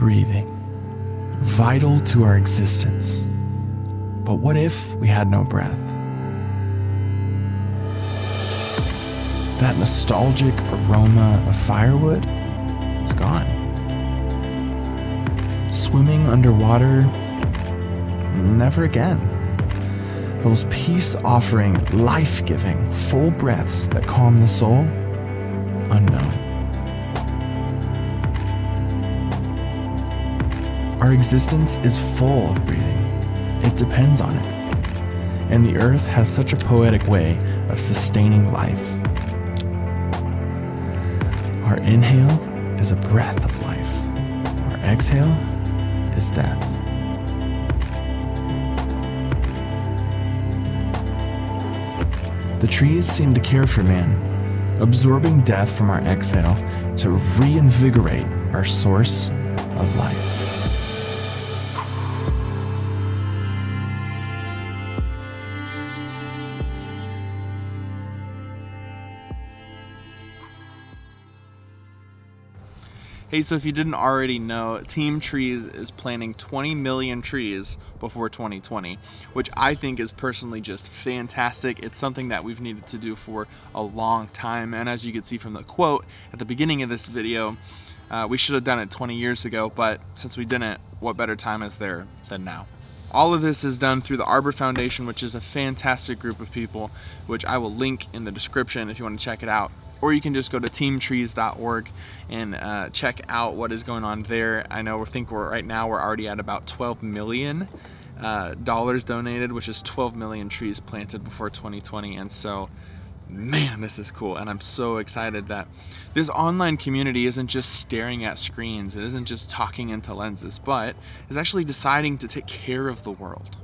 breathing, vital to our existence. But what if we had no breath? That nostalgic aroma of firewood is gone. Swimming underwater, never again. Those peace offering, life giving, full breaths that calm the soul, Our existence is full of breathing. It depends on it. And the earth has such a poetic way of sustaining life. Our inhale is a breath of life. Our exhale is death. The trees seem to care for man, absorbing death from our exhale to reinvigorate our source of life. Hey, so if you didn't already know, Team Trees is planting 20 million trees before 2020, which I think is personally just fantastic. It's something that we've needed to do for a long time. And as you can see from the quote at the beginning of this video, uh, we should have done it 20 years ago, but since we didn't, what better time is there than now? All of this is done through the Arbor Foundation, which is a fantastic group of people, which I will link in the description if you want to check it out or you can just go to teamtrees.org and uh, check out what is going on there. I know we think we're right now we're already at about 12 million uh, dollars donated, which is 12 million trees planted before 2020, and so man, this is cool. And I'm so excited that this online community isn't just staring at screens. It isn't just talking into lenses, but is actually deciding to take care of the world.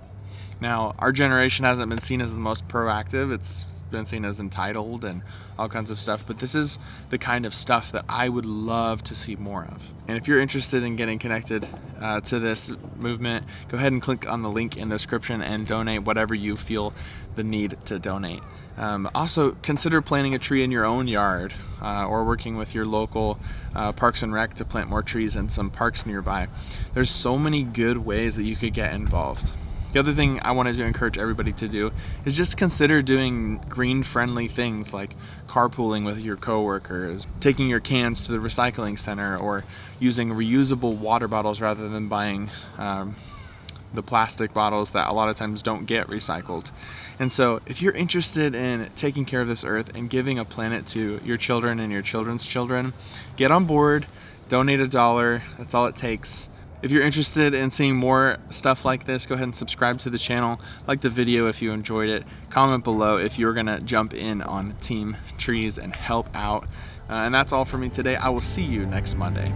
Now, our generation hasn't been seen as the most proactive. It's been seen as entitled and all kinds of stuff, but this is the kind of stuff that I would love to see more of. And if you're interested in getting connected uh, to this movement, go ahead and click on the link in the description and donate whatever you feel the need to donate. Um, also, consider planting a tree in your own yard uh, or working with your local uh, Parks and Rec to plant more trees in some parks nearby. There's so many good ways that you could get involved. The other thing I wanted to encourage everybody to do is just consider doing green friendly things like carpooling with your coworkers, taking your cans to the recycling center, or using reusable water bottles rather than buying um, the plastic bottles that a lot of times don't get recycled. And so if you're interested in taking care of this earth and giving a planet to your children and your children's children, get on board, donate a dollar, that's all it takes. If you're interested in seeing more stuff like this, go ahead and subscribe to the channel, like the video if you enjoyed it, comment below if you're gonna jump in on Team Trees and help out. Uh, and that's all for me today. I will see you next Monday.